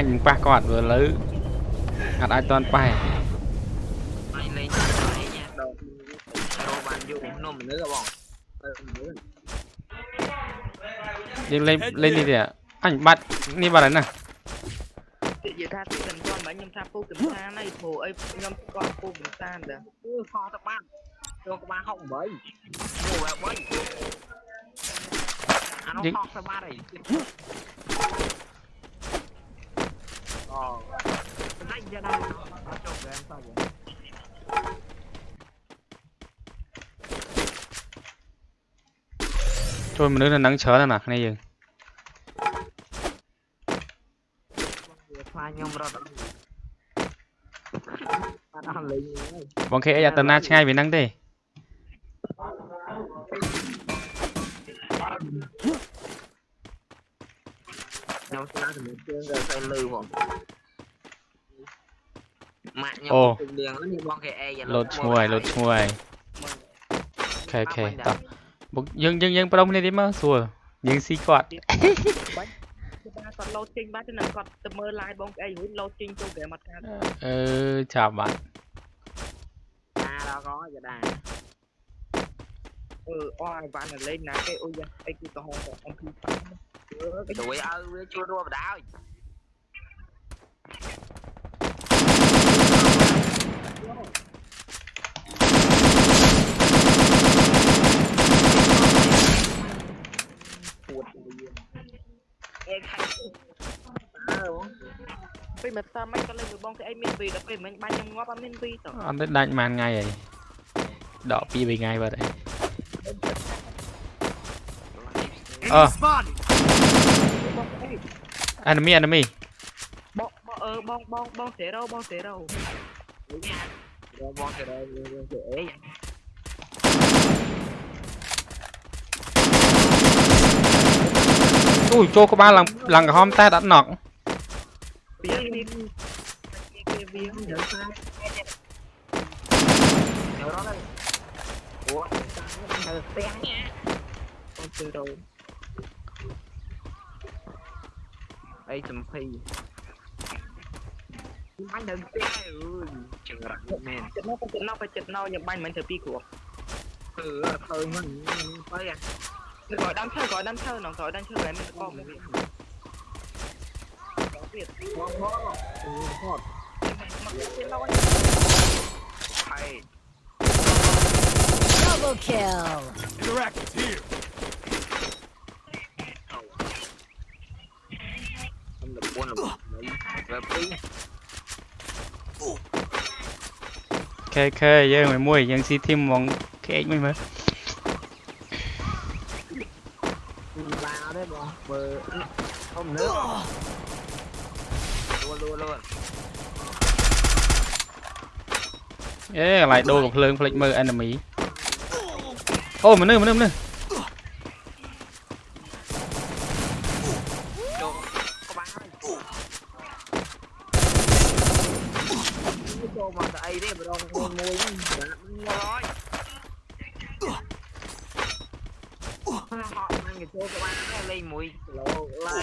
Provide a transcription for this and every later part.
អាចនឹងប៉ះគាត់ព្រោះឥឡូវអត់អាចតន់ប៉ះបាយលេងលេងដល់រោបានយូរនំមនុស្សបងយើងលេងលេងនេះទេអញបាត់នេះបាត់ហើយណានិយាយថាទីកន្ទន់បាញ់ខ្ញុំថាពូកំសាន្តហើយព្រោះអីខ្ញុំគាត់ពូកំសាន្តតែគឺខោតបាត់ចូលក្បាល68ពូអា3អានោះខោតបាត់ហើយ ra thôi mình đứng lên nắng chớ này nè, này dừng bọn kia giờ tần na ngay vì nắng đi. nhau xa thì mình chưa giờ xem lư មងម៉ាក់ខ្ញុំអូទៅលៀងនេះបងគេអេយ៉ាលោតឈ្ងួយលោតឈ្ងួយអូខេអូខេតោះបុកយើងយើងយើងប្រដុំគ្នាទីមកស្រួលយើងស៊ីគាត់បាច់គាត់លោតចេញបាត់ទៅនឹងគាត់ទៅមើល live បងប្អីរួចលោតចេញចូលហ្គេមអត់ខាតអឺចាប់បាត់ à đó có giờ đà អឺអស់ឲ្យបានតែលេងណាគេអូយយ៉ាអីគឺកំហុសរប ស់អំពី cái tuổi ơi với chưa đua vào đảo Em hay Ờ, ពេលមកតាមមិនក៏លេងមួយបងគេអីមានវីដល់ពេលមិញបាញ់ខ្ញុំងាប់អត់មានវីត អត់ទៅដាច់ប៉ុន្មានថ្ងៃហើយដក2 3ថ្ងៃបាត់ហើយ Ờ. Spotted. បងអី enemy enemy បងបងអឺបងបងបងសេរ៉ូបងសេរ៉ូ Ui, cho có ba lần lần cả hôm ta đã nọt. Ủa, នេះគេវា Nhớ sao Nhớ đó đây Ủa, sao nó tên nha បងសេរ៉ូ Ê, tùm phi Anh đừng tên ơi Chừng rắn men ចិត្តណោះចិត្តណោះចិត្តណោះខ្ញុំបាញ់មិនធ្វើពីគ្រាប់ Ừ, thôi mình Tới à គឺគាត់ដាំឈើគាត់ដាំឈើនងគាត់ដាំឈើតែមានកងវាវា Bom bó Ừ, hot មកទៀតឡយ Hay Double kill. Interactive here. ខេខេយើងមួយមួយយើងស៊ីធីមហ្មង KX មួយមើល Vào đấy bọn Bờ Không nước Luôn luôn luôn អេកន្លែងដូរកំភ្លើងភ្លេចមើល enemy អូមនុស្សមនុស្សមនុស្ស môi nó rồi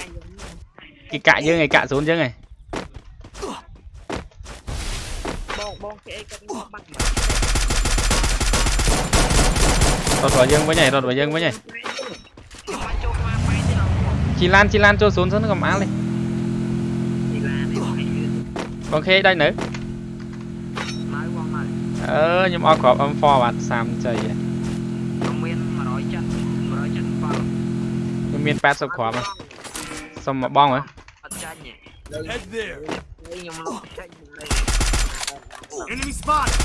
cái cạ chứ ngày cạ xuống chứ ngày đọt vào dương với nhảy đọt vào dương với nhảy. Chị lan chị lan cho xuống rất là cầm á lên. Con khê đây nữa. អឺខ្ញុំអត់គ្រាប់ M4 បាទ30ចៃឯង Nó miên mà nói chân Mà nói chân vào ខ្ញុំមាន80គ្រាប់ហ៎សុំមកបងហ៎ Thật chân nhỉ Head there. Đây nhưng mà nó chân đây Enemy spotted.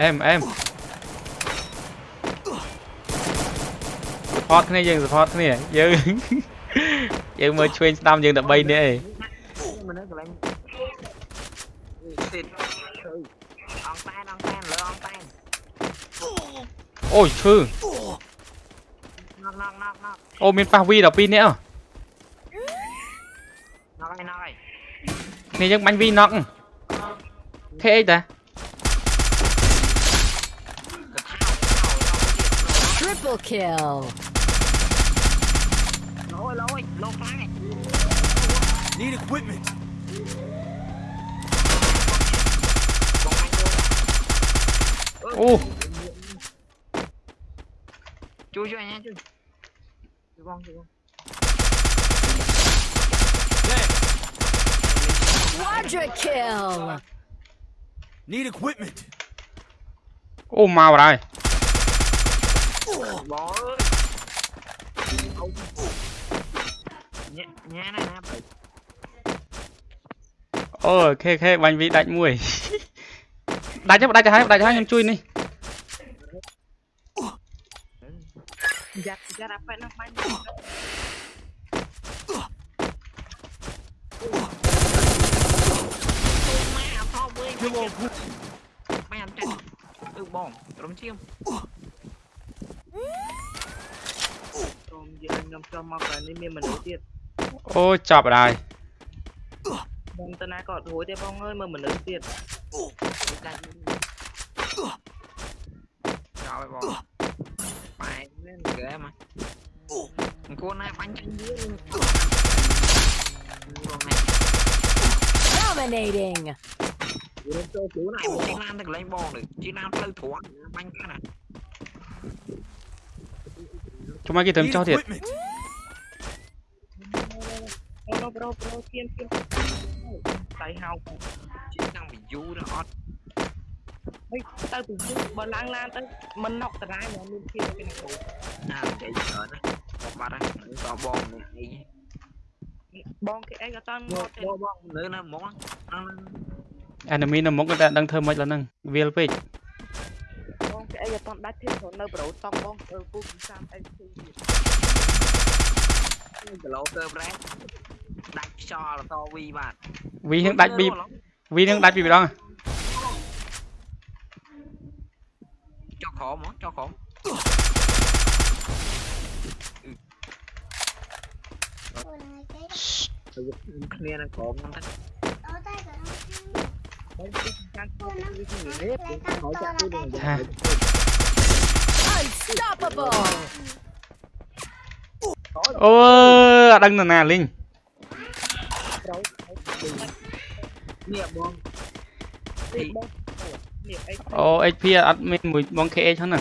អេមអេម support គ្នាយើង support គ្នាយើងយើងមើលឆ្វេងស្ដាំយើងតែ3នាក់ឯង Thịt. On tan, on tan, lỡ on tan. Ôi thư. Knock pa vi đọc pin nữa. À? Này, ai bánh vi knock. Thế ấy ta. Triple kill. Need equipment. ô chui cho anh em chui chui con chui con Quadra kill. Need equipment. Ô mau rồi. đây. Bỏ ơi. Nhẹ. Ôi, khê khê bánh vị đánh mùi. ដាច់មួយដាច់ទៅដាច់ទៅហើយដាច់ទៅហើយខ្ញុំជួយនេះយ៉ាត់យ៉ាត់អាប៉ែណាបាញ់ម៉ែអត់ថប់វិញ Kill all group. ម៉ែអត់ចេះអឺបងត្រឹមឈាមក្រុមយើងខ្ញុំចុះមកកាលនេះមានមនុស្សទៀតអូចប់ហើយបងតាណាក៏អត់រួចទេបងអើយមើលមនុស្សទៀត Trời bò. Mày lên ghê mà Thằng con này bắn chân dưới luôn. Dominating. Để cho này một lên bò được. Chiếc nam lưu thuốc Bánh cái này. Chúng mày kia tầm cho thiệt. Pro pro pro Tiên tiên Tay hao. យមកគេត្រឹម Need ចោះទៀត equipment. អូនប្រូប្រូធៀមធៀមដៃហៅជិះតាំងពីយូរដល់អត់ហេទៅពីយូរបើឡើងឡានទៅមិនណុកតារាយមកមានធៀមពីគ្រូណានិយាយច្រើនណាបងបាត់ហើយតបងនេះអីបងគេអីក៏តាន់បមកទេបងបងនៅនៅហ្មងហ្នឹង enemy នៅមុខតែដឹងធ្វើម៉េចឡើយហ្នឹងវាលពេកបងគេអីក៏តាន់ដាច់ធៀមព្រោះនៅប្រូតង់បងអឺពូពី30អីទីទៀតគីឡូទៅប្រែដាច់ខ្យល់តវីបាទវីនឹងដាច់ពីវី Vin đang đá bị bị đó cho khổ món cho khổ Clear là khổ ngon thật Unstoppable. Ôi, đăng là nè Linh. នរណាលីងនេះបងនេះបងនេះអីអូ HP អត់មានមួយបង KH ហ្នឹងណា